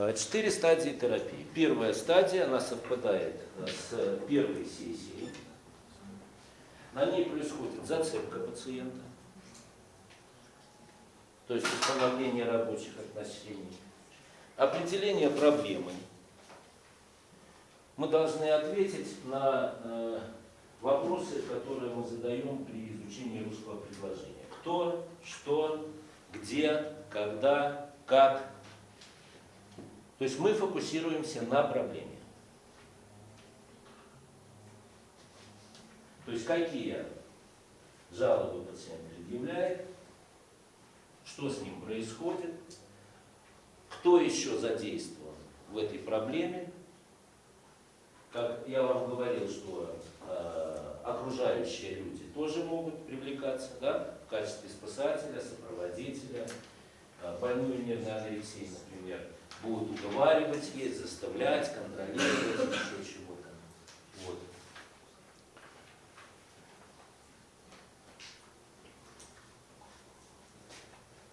Э, Четыре стадии терапии. Первая стадия, она совпадает э, с первой сессией. На ней происходит зацепка пациента, то есть установление рабочих отношений, определение проблемы. Мы должны ответить на э, вопросы, которые мы задаем при изучении русского предложения. Кто, что, где, когда, как. То есть мы фокусируемся на проблеме. То есть какие жалобы пациент предъявляет, что с ним происходит, кто еще задействован в этой проблеме. Как я вам говорил, что э, окружающие люди тоже могут привлекаться да, в качестве спасателя, сопроводителя, э, больную нервной анорексией, например, будут уговаривать есть, заставлять, контролировать, еще чего-то. Вот.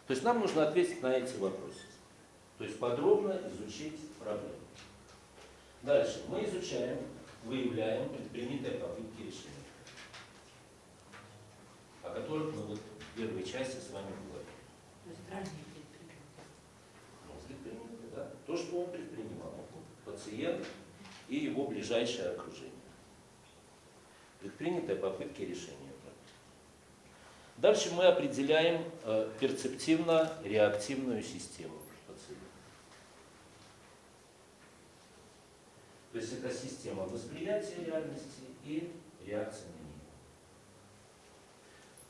То есть нам нужно ответить на эти вопросы. То есть подробно изучить проблему. Дальше. Мы изучаем, выявляем предпринятые попытки решения, о которых мы вот в первой части с вами говорили. То есть ранее предприняли. Ну, предпринятые, да. То, что он предпринимал. Пациент и его ближайшее окружение. Предпринятые попытки решения. Дальше мы определяем э, перцептивно-реактивную систему пациента. То есть это система восприятия реальности и реакции на нее.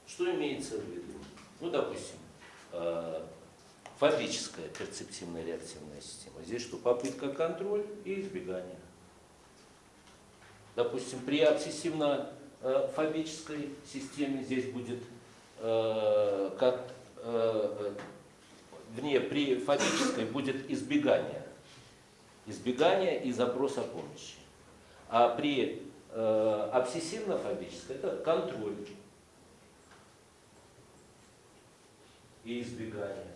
Что имеется в виду? Ну, допустим, э, фабическая перцептивная реактивная система. Здесь что? Попытка контроль и избегание. Допустим, при обсессивно-фобической системе здесь будет э, как э, вне при фобической будет избегание. Избегание и запрос о помощи. А при э, обсессивно-фобической это контроль и избегание.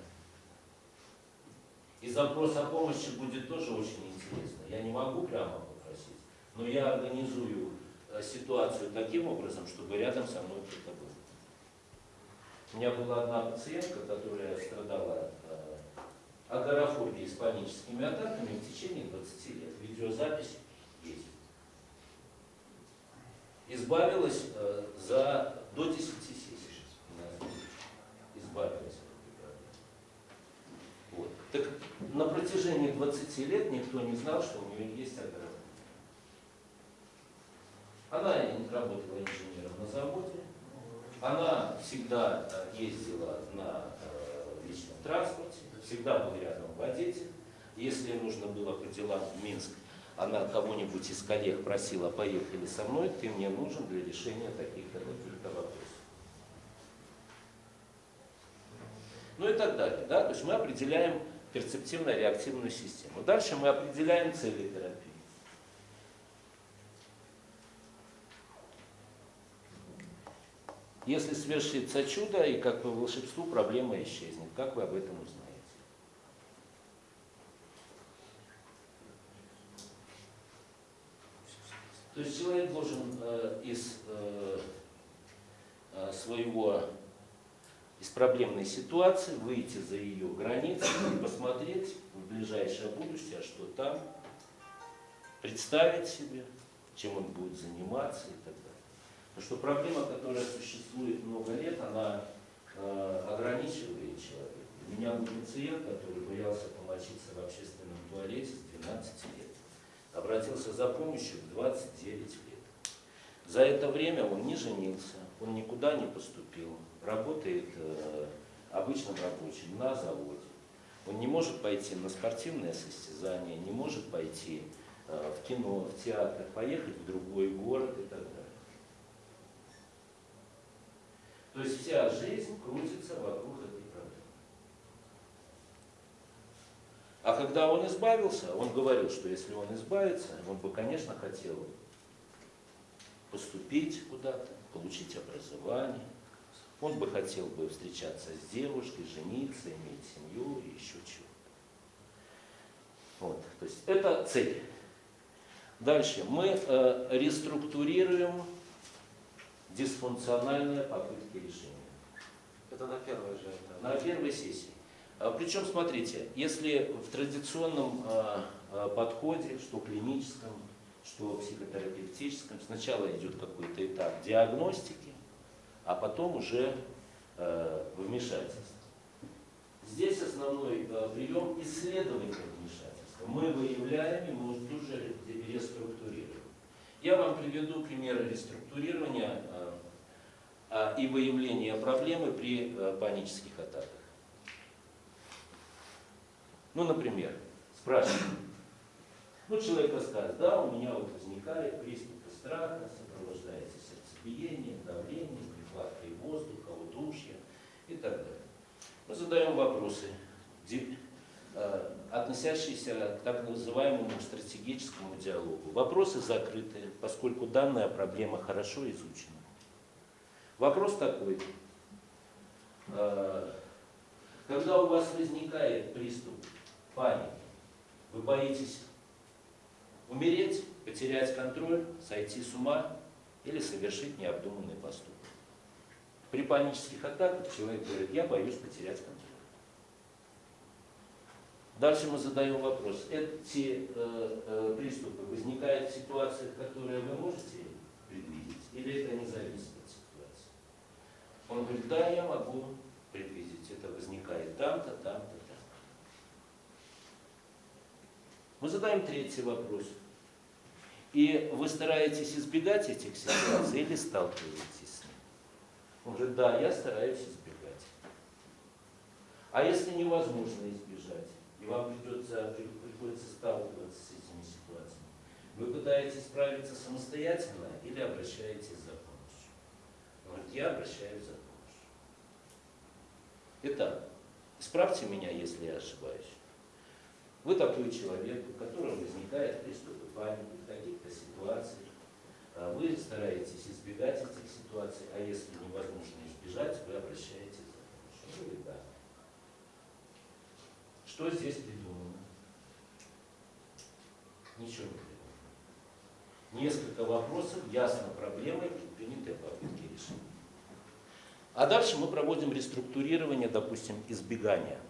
И запрос о помощи будет тоже очень интересно. Я не могу прямо попросить, но я организую э, ситуацию таким образом, чтобы рядом со мной кто-то был. У меня была одна пациентка, которая страдала э, агорафобией с паническими атаками в течение 20 лет. Видеозапись есть. Избавилась э, за до 10 сессий. Избавилась. Вот. Так на протяжении 20 лет никто не знал, что у нее есть агорафобия. Она работала инженером на заводе, она всегда э, ездила на э, личном транспорте, всегда был рядом водитель. Если нужно было по делам в Минск, она кого-нибудь из коллег просила, поехали со мной, ты мне нужен для решения таких-то таких вопросов. Ну и так далее. Да? То есть мы определяем перцептивно-реактивную систему. Дальше мы определяем цели терапии. Если свершится чудо, и как по волшебству проблема исчезнет. Как вы об этом узнаете? То есть человек должен э, из э, э, своего, из проблемной ситуации выйти за ее границы и посмотреть в ближайшее будущее, что там, представить себе, чем он будет заниматься и так далее. Потому что проблема, которая существует много лет, она э, ограничивает человека. У меня был пациент, который боялся помочиться в общественном туалете с 12 лет. Обратился за помощью в 29 лет. За это время он не женился, он никуда не поступил, работает э, обычным рабочим на заводе. Он не может пойти на спортивное состязание, не может пойти э, в кино, в театр, поехать в другой город и так далее. То есть вся жизнь крутится вокруг этой проблемы. А когда он избавился, он говорил, что если он избавится, он бы, конечно, хотел поступить куда-то, получить образование. Он бы хотел бы встречаться с девушкой, жениться, иметь семью и еще чего. это цель. Дальше. Мы э, реструктурируем дисфункциональные попытки решения. Это на первой же. это. На первой сессии. А, Причем, смотрите, если в традиционном а, а, подходе, что клиническом, что психотерапевтическом, сначала идет какой-то этап диагностики, а потом уже а, вмешательство. Здесь основной а, прием исследовательного вмешательства. Мы выявляем и мы тут же реструктурируем. Я вам приведу примеры реструктурирования а, а, и выявления проблемы при а, панических атаках. Ну, например, спрашиваем. Ну, человек рассказывает, да, у меня вот возникает приступы страха, сопровождается воздуха, удушья и так далее. Мы задаем вопросы, э, относящиеся к так называемому стратегическому диалогу. Вопросы закрыты, поскольку данная проблема хорошо изучена. Вопрос такой. Э, Когда у вас возникает приступ паники, вы боитесь умереть, потерять контроль, сойти с ума или совершить необдуманный поступок. При панических атаках человек говорит, я боюсь потерять контроль. Дальше мы задаем вопрос. Эти э, э, приступы возникают в ситуациях, которые вы можете предвидеть, или это не зависит от ситуации? Он говорит, да, я могу предвидеть. Это возникает там-то, там-то, там-то. Мы задаем третий вопрос. И вы стараетесь избегать этих ситуаций или сталкиваетесь? Он говорит, да, я стараюсь избегать. А если невозможно избежать, и вам придется, при- приходится сталкиваться с этими ситуациями, вы пытаетесь справиться самостоятельно или обращаетесь за помощью? Он говорит, я обращаюсь за помощью. Итак, исправьте меня, если я ошибаюсь. Вы такой человек, у которого возникает приступы паники в каких-то ситуациях. А Вы стараетесь избегать этих ситуаций, а если невозможно избежать, вы обращаетесь за помощью. Говорит, да. Что здесь придумано? Ничего не придумано. Несколько вопросов, ясно проблемы, предпринятые попытки решения. А дальше мы проводим реструктурирование, допустим, избегания.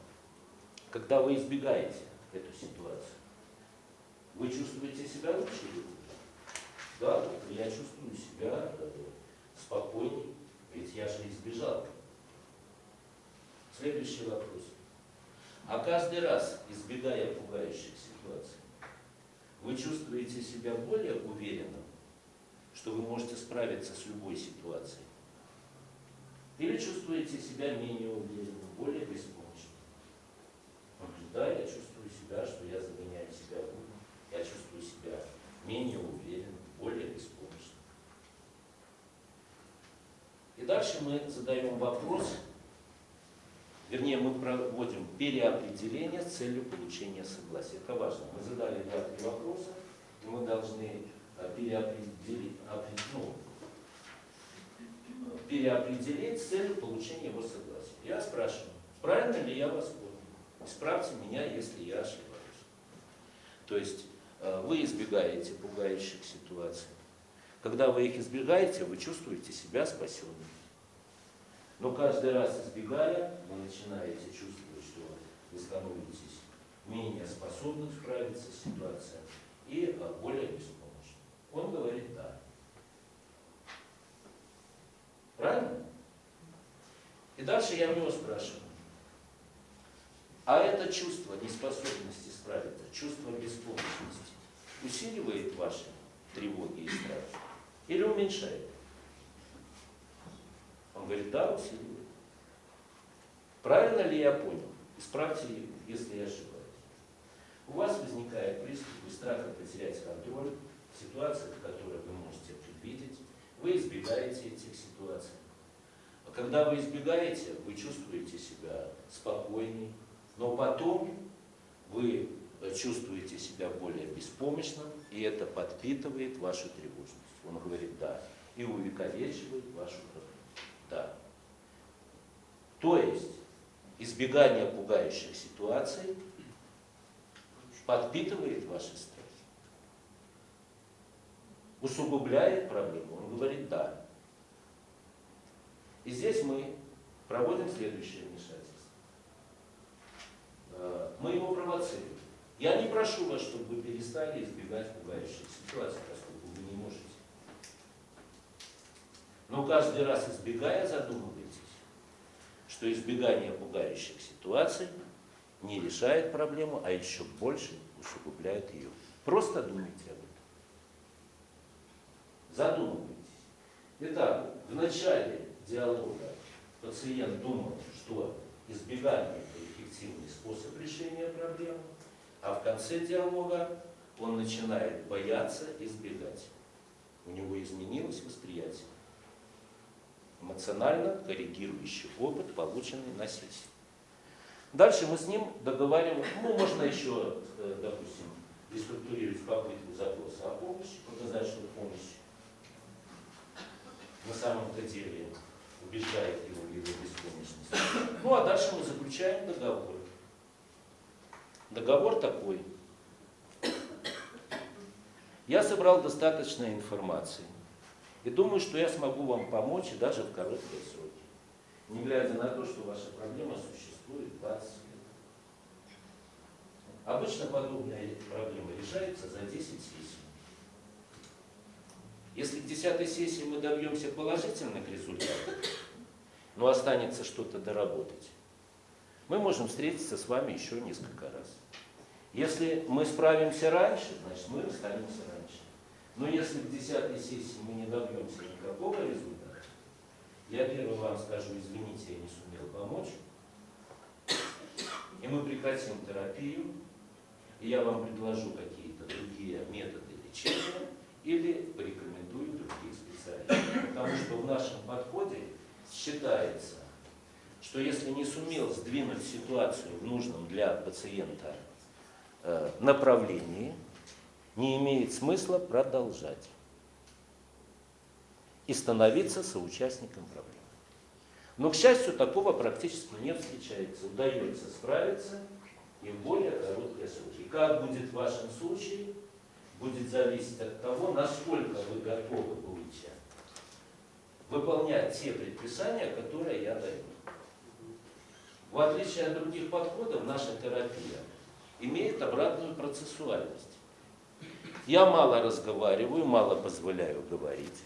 Когда вы избегаете эту ситуацию, вы чувствуете себя лучше или? Да, я чувствую себя спокойней, ведь я же избежал. Следующий вопрос. А каждый раз, избегая пугающих ситуаций, вы чувствуете себя более уверенным, что вы можете справиться с любой ситуацией? Или чувствуете себя менее уверенным, более беспомощным? Да, я чувствую себя, что я загоняю себя в я чувствую себя менее уверенным, более беспомощным. И дальше мы задаем вопрос, вернее, мы проводим переопределение с целью получения согласия. Это важно. Мы задали два-три вопроса, и мы должны э, переопределить, опре- ну, переопределить с целью получения его согласия. Я спрашиваю, правильно ли я вас понял? Исправьте меня, если я ошибаюсь. То есть вы избегаете пугающих ситуаций. Когда вы их избегаете, вы чувствуете себя спасенным. Но каждый раз избегая, вы начинаете чувствовать, что вы становитесь менее способным справиться с ситуацией и э, более беспомощным. Он говорит да. Правильно? И дальше я у него спрашиваю. А это чувство неспособности справиться, чувство беспомощности усиливает ваши тревоги и страхи или уменьшает? Он говорит, да, усиливает. Правильно ли я понял? Исправьте, если я ошибаюсь. У вас возникает приступ страха потерять контроль в ситуациях, которые вы можете предвидеть. Вы избегаете этих ситуаций. А когда вы избегаете, вы чувствуете себя спокойней, но потом вы чувствуете себя более беспомощным, и это подпитывает вашу тревожность. Он говорит «да», и увековечивает вашу проблему. Да. То есть избегание пугающих ситуаций подпитывает ваши страхи. Усугубляет проблему. Он говорит да. И здесь мы проводим следующее вмешательство. Мы его провоцируем. Я не прошу вас, чтобы вы перестали избегать пугающих ситуаций, поскольку вы не можете. Но каждый раз избегая, задумывайтесь, что избегание пугающих ситуаций не решает проблему, а еще больше усугубляет ее. Просто думайте об этом. Задумывайтесь. Итак, в начале диалога пациент думал, что избегание – эффективный способ решения проблемы, а в конце диалога он начинает бояться избегать. У него изменилось восприятие. Эмоционально корректирующий опыт, полученный на сессии. Дальше мы с ним договариваем, ну, можно еще, э, допустим, реструктурировать попытку запроса о помощи, показать, что помощь на самом-то деле убеждает его беспомощности. Ну, а дальше мы заключаем договор. Договор такой. Я собрал достаточно информации и думаю, что я смогу вам помочь и даже в короткие сроки, не глядя на то, что ваша проблема существует 20 лет. Обычно подобная проблема решается за 10 сессий. Если к 10 сессии мы добьемся положительных результатов, но останется что-то доработать, мы можем встретиться с вами еще несколько раз. Если мы справимся раньше, значит мы расстанемся раньше. Но если к 10 сессии мы не добьемся никакого результата, я первый вам скажу, извините, я не сумел помочь, и мы прекратим терапию, и я вам предложу какие-то другие методы лечения или порекомендую других специалистов. Потому что в нашем считается, что если не сумел сдвинуть ситуацию в нужном для пациента э, направлении, не имеет смысла продолжать и становиться соучастником проблемы. Но, к счастью, такого практически не встречается. Удается справиться и в более короткие сроки. Как будет в вашем случае, будет зависеть от того, насколько вы готовы будете выполнять те предписания, которые я даю. В отличие от других подходов, наша терапия имеет обратную процессуальность. Я мало разговариваю, мало позволяю говорить.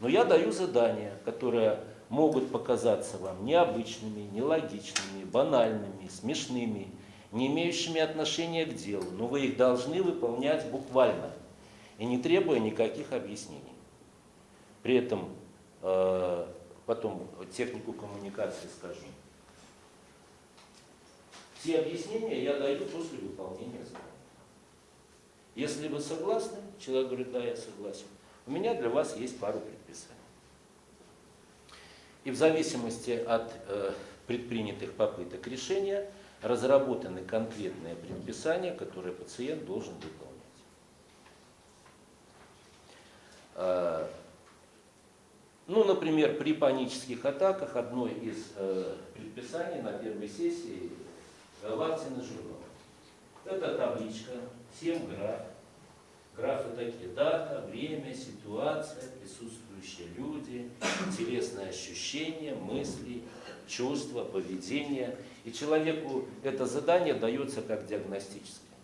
Но я даю задания, которые могут показаться вам необычными, нелогичными, банальными, смешными, не имеющими отношения к делу, но вы их должны выполнять буквально и не требуя никаких объяснений. При этом э, потом технику коммуникации скажу. Все объяснения я даю после выполнения задания. Если вы согласны, человек говорит, да, я согласен, у меня для вас есть пару предписаний. И в зависимости от э, предпринятых попыток решения разработаны конкретные предписания, которые пациент должен выполнять. Ну, например, при панических атаках одно из э, предписаний на первой сессии Лактин и журнал. Это табличка, 7 граф. Графы такие, дата, время, ситуация, присутствующие люди, интересные ощущения, мысли, чувства, поведение. И человеку это задание дается как диагностическое.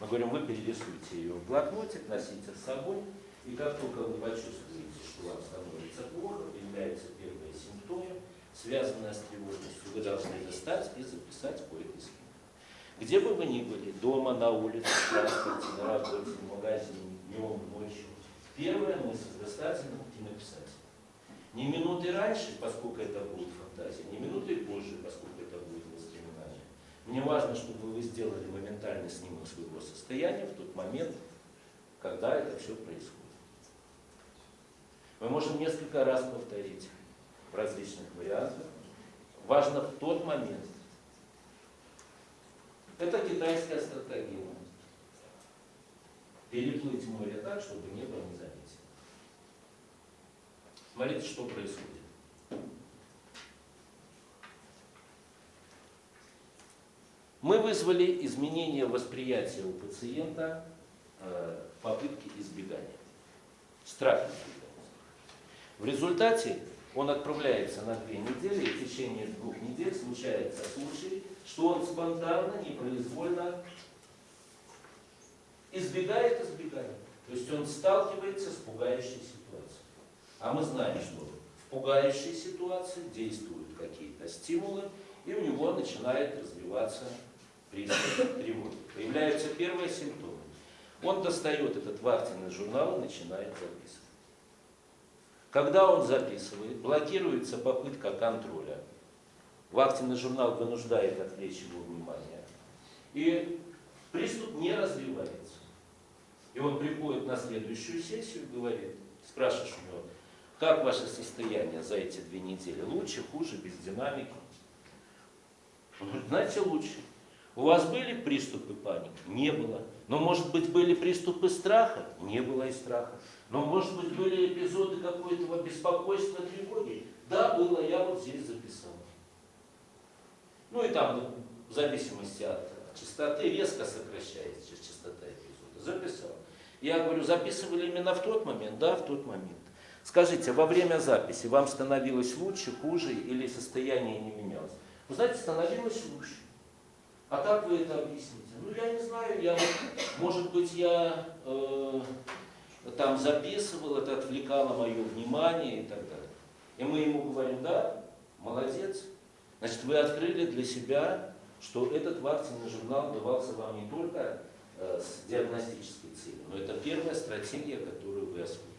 Мы говорим, вы перерисуйте ее в блокнотик, носите с собой, и как только вы почувствуете, что вам становится плохо, появляются первые симптомы, связанные с тревожностью, вы должны достать и записать по этой схеме. Где бы вы ни были, дома, на улице, в транспорте, на работе, в магазине, днем, ночью, первая мысль достать и написать. Не минуты раньше, поскольку это будет фантазия, не минуты позже, поскольку это будет воспоминание. Мне важно, чтобы вы сделали моментальный снимок своего состояния в тот момент, когда это все происходит. Мы можем несколько раз повторить в различных вариантах. Важно в тот момент, это китайская стратегия. Переплыть море так, чтобы небо не заметило. Смотрите, что происходит. Мы вызвали изменение восприятия у пациента э, попытки избегания. Страх избегания. В результате он отправляется на две недели, и в течение двух недель случается случай, что он спонтанно, непроизвольно избегает избегания. То есть он сталкивается с пугающей ситуацией. А мы знаем, что в пугающей ситуации действуют какие-то стимулы, и у него начинает развиваться приступ тревоги. Появляются первые симптомы. Он достает этот вахтенный журнал и начинает записывать. Когда он записывает, блокируется попытка контроля. Вахтенный журнал вынуждает отвлечь его внимание. И приступ не развивается. И он приходит на следующую сессию и говорит, спрашиваешь у него, как ваше состояние за эти две недели? Лучше, хуже, без динамики? Он говорит, знаете, лучше. У вас были приступы паники? Не было. Но, может быть, были приступы страха? Не было и страха. Но, может быть, были эпизоды какого-то беспокойства, тревоги? Да, было, я вот здесь записал. Ну и там, в зависимости от частоты, резко сокращается частота эпизода. Записал. Я говорю, записывали именно в тот момент? Да, в тот момент. Скажите, во время записи вам становилось лучше, хуже или состояние не менялось? Вы знаете, становилось лучше. А как вы это объясните? Ну, я не знаю, я, может быть, я э, там записывал, это отвлекало мое внимание и так далее. И мы ему говорим, да, молодец. Значит, вы открыли для себя, что этот вакцинный журнал давался вам не только э, с диагностической целью, но это первая стратегия, которую вы освоили.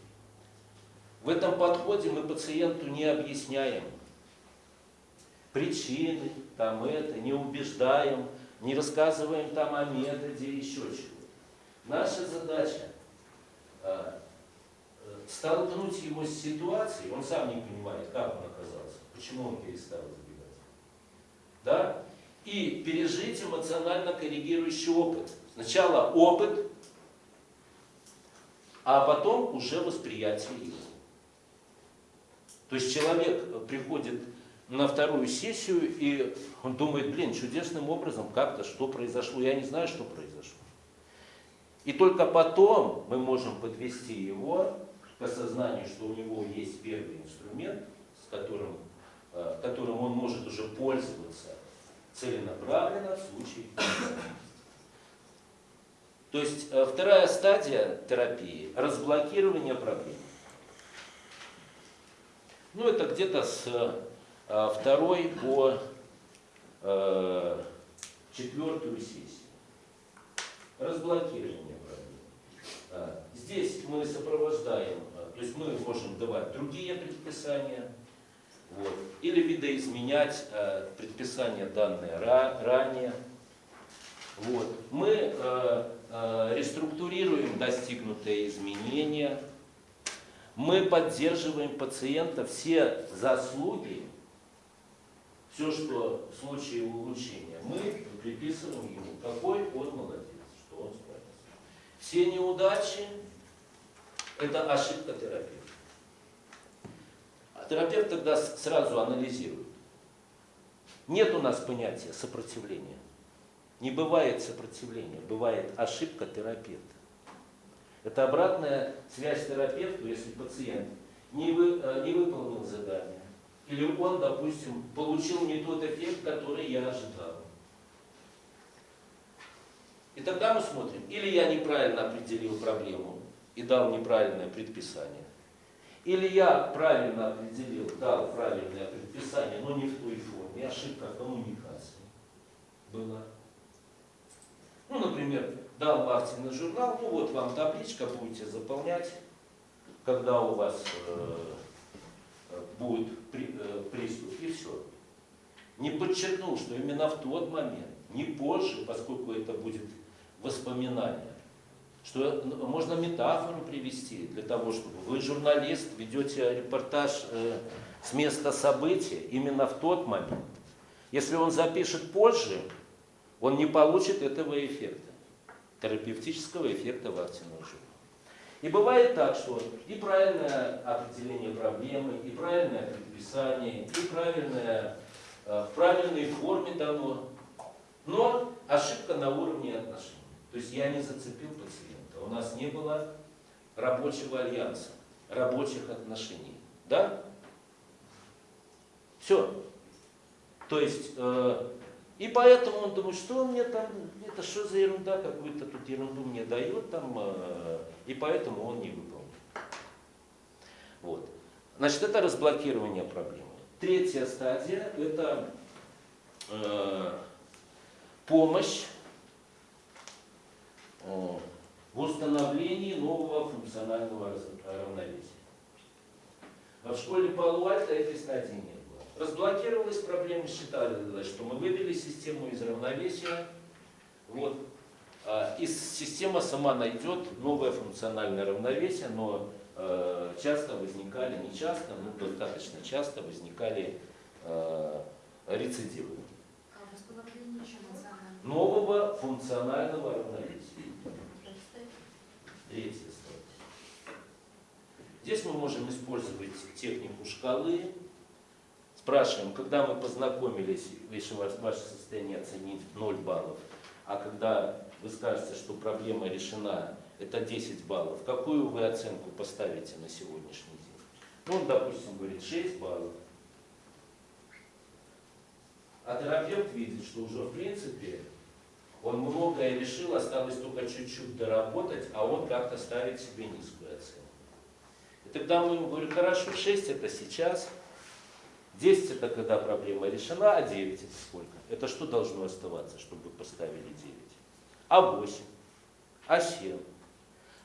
В этом подходе мы пациенту не объясняем причины, там это, не убеждаем, не рассказываем там о методе, еще чего. Наша задача столкнуть его с ситуацией, он сам не понимает, как он оказался, почему он перестал избегать. Да? И пережить эмоционально коррегирующий опыт. Сначала опыт, а потом уже восприятие его. То есть человек приходит на вторую сессию, и он думает, блин, чудесным образом как-то что произошло, я не знаю, что произошло. И только потом мы можем подвести его к осознанию, что у него есть первый инструмент, с которым, э, которым он может уже пользоваться целенаправленно в случае То есть э, вторая стадия терапии – разблокирование проблем. Ну, это где-то с э, второй по четвертую сессию. Разблокирование. Здесь мы сопровождаем, то есть мы можем давать другие предписания, вот, или видоизменять предписания данные ранее. Вот. Мы реструктурируем достигнутые изменения, мы поддерживаем пациента все заслуги, все, что в случае улучшения, мы приписываем ему, какой он молодец. Все неудачи – это ошибка терапевта. А терапевт тогда сразу анализирует. Нет у нас понятия сопротивления. Не бывает сопротивления, бывает ошибка терапевта. Это обратная связь терапевту, если пациент не, вы, э, не выполнил задание, или он, допустим, получил не тот эффект, который я ожидал. И тогда мы смотрим, или я неправильно определил проблему и дал неправильное предписание, или я правильно определил, дал правильное предписание, но не в той форме, ошибка коммуникации была. Ну, например, дал вахтенный журнал, ну вот вам табличка, будете заполнять, когда у вас э, будет при, э, приступ, и все. Не подчеркнул, что именно в тот момент, не позже, поскольку это будет воспоминание, что можно метафору привести для того, чтобы вы журналист, ведете репортаж э, с места события именно в тот момент. Если он запишет позже, он не получит этого эффекта, терапевтического эффекта вакцинного жира. И бывает так, что и правильное определение проблемы, и правильное предписание, и правильное, э, в правильной форме дано, но ошибка на уровне отношений. То есть я не зацепил пациента. У нас не было рабочего альянса, рабочих отношений. Да? Все. То есть, э, и поэтому он думает, что он мне там, это что за ерунда, какую-то тут ерунду мне дает там, э, и поэтому он не выполнил. Вот. Значит, это разблокирование проблемы. Третья стадия – это э, помощь э, в установлении нового функционального равновесия. А в школе Палуальта этой стадии не было. Разблокировалась проблема, считали, что мы вывели систему из равновесия. Вот. А, И система сама найдет новое функциональное равновесие, но э, часто возникали, не часто, но достаточно часто возникали э, рецидивы А нового функционального равновесия. Стадия. Здесь мы можем использовать технику шкалы. Спрашиваем, когда мы познакомились, если ваше состояние оценить 0 баллов, а когда вы скажете, что проблема решена, это 10 баллов, какую вы оценку поставите на сегодняшний день? Ну, он, допустим, говорит 6 баллов. А терапевт видит, что уже в принципе он многое решил, осталось только чуть-чуть доработать, а он как-то ставит себе низкую оценку. И тогда мы ему говорим, хорошо, 6 это сейчас, 10 это когда проблема решена, а 9 это сколько? Это что должно оставаться, чтобы поставили 9? А 8? А 7?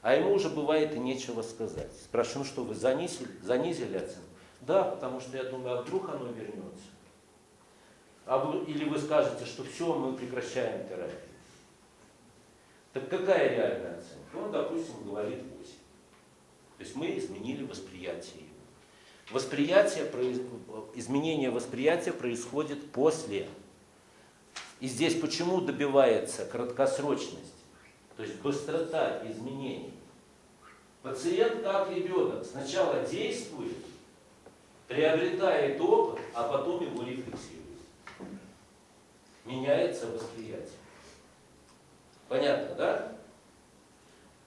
А ему уже бывает и нечего сказать. Спрашиваю, ну что, вы занизили, занизили оценку? Да, потому что я думаю, а вдруг оно вернется? А или вы скажете, что все, мы прекращаем терапию. Так какая реальная оценка? Он, допустим, говорит 8. То есть мы изменили восприятие его. Восприятие, изменение восприятия происходит после. И здесь почему добивается краткосрочность? То есть быстрота изменений. Пациент как ребенок сначала действует, приобретает опыт, а потом его рефлексирует. Меняется восприятие. Понятно, да?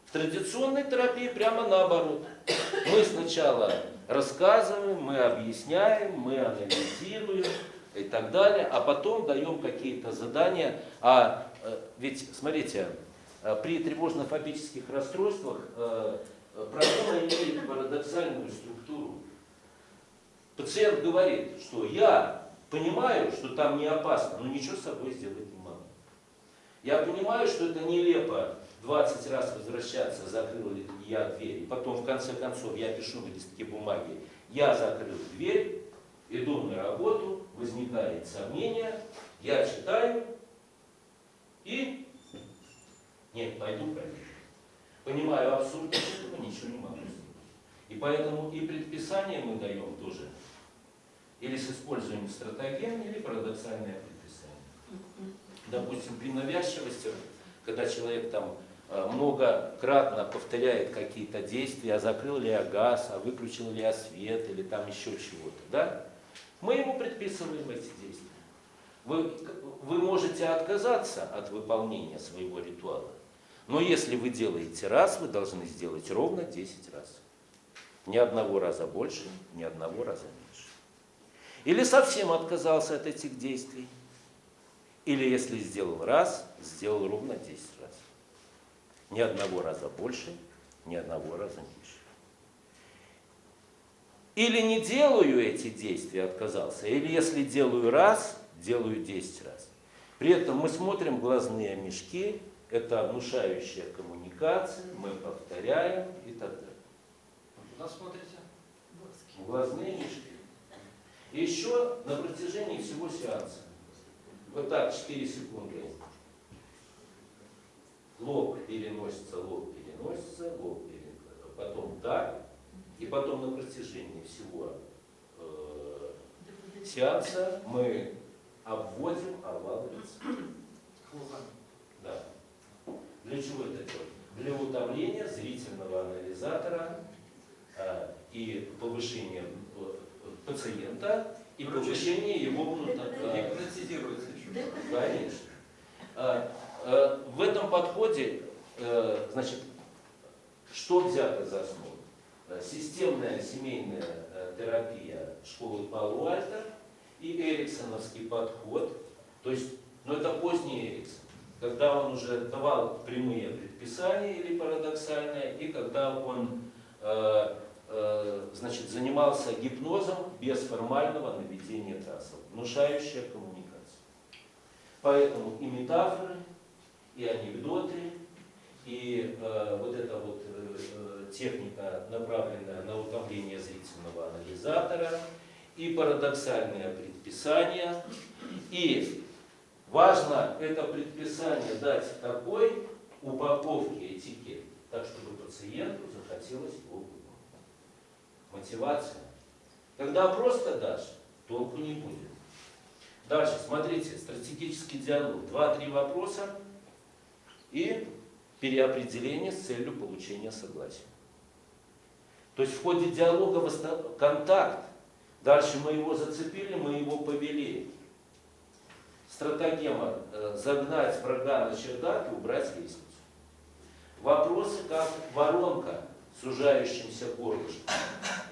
В традиционной терапии прямо наоборот. Мы сначала рассказываем, мы объясняем, мы анализируем и так далее, а потом даем какие-то задания. А э, ведь, смотрите, э, при тревожно-фобических расстройствах э, проблема имеет парадоксальную структуру. Пациент говорит, что я понимаю, что там не опасно, но ничего с собой сделать не могу. Я понимаю, что это нелепо 20 раз возвращаться, закрыл ли я дверь. Потом, в конце концов, я пишу на листке бумаги, я закрыл дверь, иду на работу, возникает сомнение, я читаю и нет, пойду проверю. Понимаю абсурдность этого, ничего не могу сделать. И поэтому и предписание мы даем тоже или с использованием стратегем, или парадоксальное предписание. Допустим, при навязчивости, когда человек там э, многократно повторяет какие-то действия, а закрыл ли я газ, а выключил ли я свет, или там еще чего-то, да? Мы ему предписываем эти действия. Вы, вы можете отказаться от выполнения своего ритуала, но если вы делаете раз, вы должны сделать ровно 10 раз. Ни одного раза больше, ни одного раза меньше. Или совсем отказался от этих действий. Или если сделал раз, сделал ровно 10 раз. Ни одного раза больше, ни одного раза меньше. Или не делаю эти действия, отказался. Или если делаю раз, делаю 10 раз. При этом мы смотрим глазные мешки, это внушающая коммуникация, мы повторяем и так далее. Куда смотрите? Глазные мешки. Еще на протяжении всего сеанса. Вот так, 4 секунды. Лоб переносится, лоб переносится, лоб переносится. Потом так. И потом на протяжении всего э, сеанса мы обводим овал лица. Да. Для чего это делать? Для утомления зрительного анализатора э, и повышения пациента и повышения его. Гипнотизируется еще. Конечно. А, э, В этом подходе, э, значит, что взято за основу? Э, Системная семейная э, терапия школы Палуальта и эриксоновский подход, то есть, ну это поздний Эриксон, когда он уже давал прямые предписания или парадоксальные, и когда он э, значит, занимался гипнозом без формального наведения трассов, внушающая коммуникация. Поэтому и метафоры, и анекдоты, и э, вот эта вот э, э, техника, направленная на утомление зрительного анализатора, и парадоксальные предписания, и важно это предписание дать такой упаковке этикет, так чтобы пациенту захотелось его. Мотивация. Когда просто дашь, толку не будет. Дальше, смотрите, стратегический диалог. Два-три вопроса и переопределение с целью получения согласия. То есть в ходе диалога контакт. Дальше мы его зацепили, мы его повели. Стратагема э, загнать врага на чердак и убрать лестницу. Вопросы как воронка, сужающимся горлышком.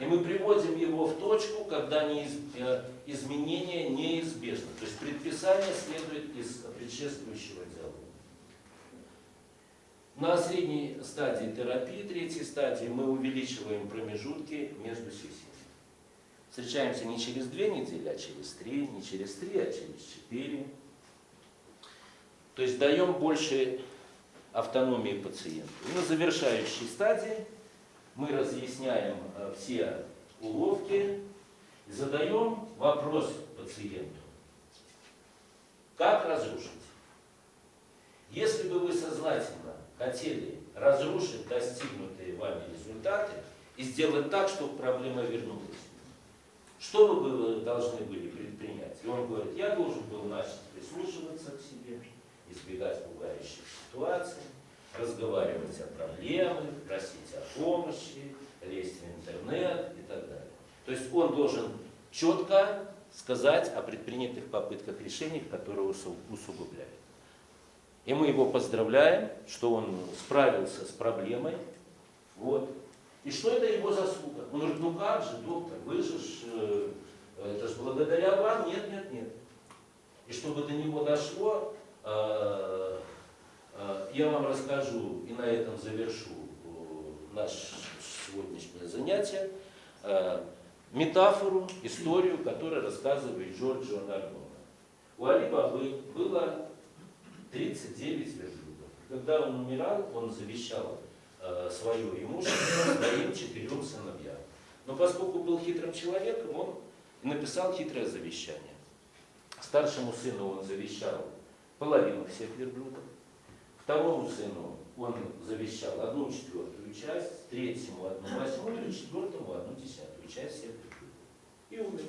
И мы приводим его в точку, когда неиз- э, изменение неизбежно. То есть предписание следует из предшествующего диалога. На средней стадии терапии, третьей стадии, мы увеличиваем промежутки между сессиями. Встречаемся не через две недели, а через три, не через три, а через четыре. То есть даем больше автономии пациенту. И на завершающей стадии мы разъясняем э, все уловки задаем вопрос пациенту. Как разрушить? Если бы вы сознательно хотели разрушить достигнутые вами результаты и сделать так, чтобы проблема вернулась, что вы бы должны были предпринять? И он говорит, я должен был начать прислушиваться к себе, избегать пугающих ситуаций, разговаривать о проблемах, просить о помощи, лезть в интернет и так далее. То есть он должен четко сказать о предпринятых попытках решений, которые усу- усугубляют. И мы его поздравляем, что он справился с проблемой. Вот. И что это его заслуга? Он говорит, ну как же, доктор, вы же, э, это же благодаря вам, нет, нет, нет. И чтобы до него дошло, э, я вам расскажу и на этом завершу э, наше сегодняшнее занятие, э, метафору, историю, которую рассказывает Джорджио Нардона. У Али Бабы было 39 верблюдов. Когда он умирал, он завещал э, свое имущество своим четырем сыновьям. Но поскольку был хитрым человеком, он написал хитрое завещание. Старшему сыну он завещал половину всех верблюдов, второму сыну он завещал одну четвертую часть, третьему одну восьмую, четвертому одну десятую часть всех. И умер.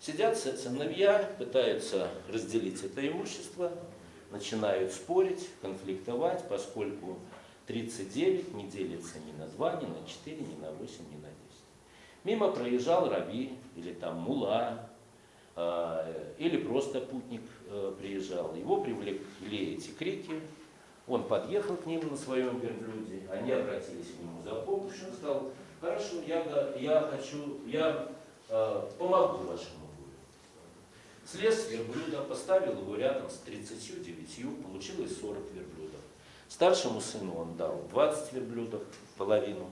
Сидят сы- сыновья, пытаются разделить это имущество, начинают спорить, конфликтовать, поскольку 39 не делится ни на 2, ни на 4, ни на 8, ни на 10. Мимо проезжал раби или там мула, э, или просто путник э, приезжал. Его привлекли эти крики, он подъехал к ним на своем верблюде, они обратились к нему за помощью, он сказал, хорошо, я, я хочу, я э, помогу вашему горю. Слез верблюда, поставил его рядом с 39, получилось 40 верблюдов. Старшему сыну он дал 20 верблюдов, половину.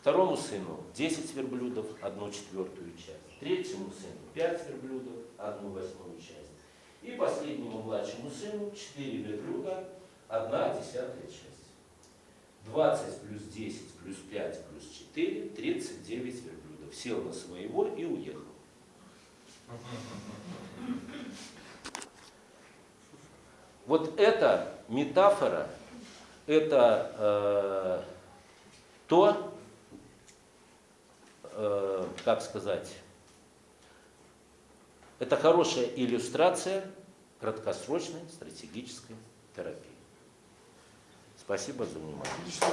Второму сыну 10 верблюдов, одну четвертую часть. Третьему сыну 5 верблюдов, одну восьмую часть. И последнему младшему сыну 4 верблюда, одна десятая часть. 20 плюс 10 плюс 5 плюс 4, 39 верблюдов. Сел на своего и уехал. Вот эта метафора, это э, то, э, как сказать, это хорошая иллюстрация краткосрочной стратегической терапии. Спасибо за внимание.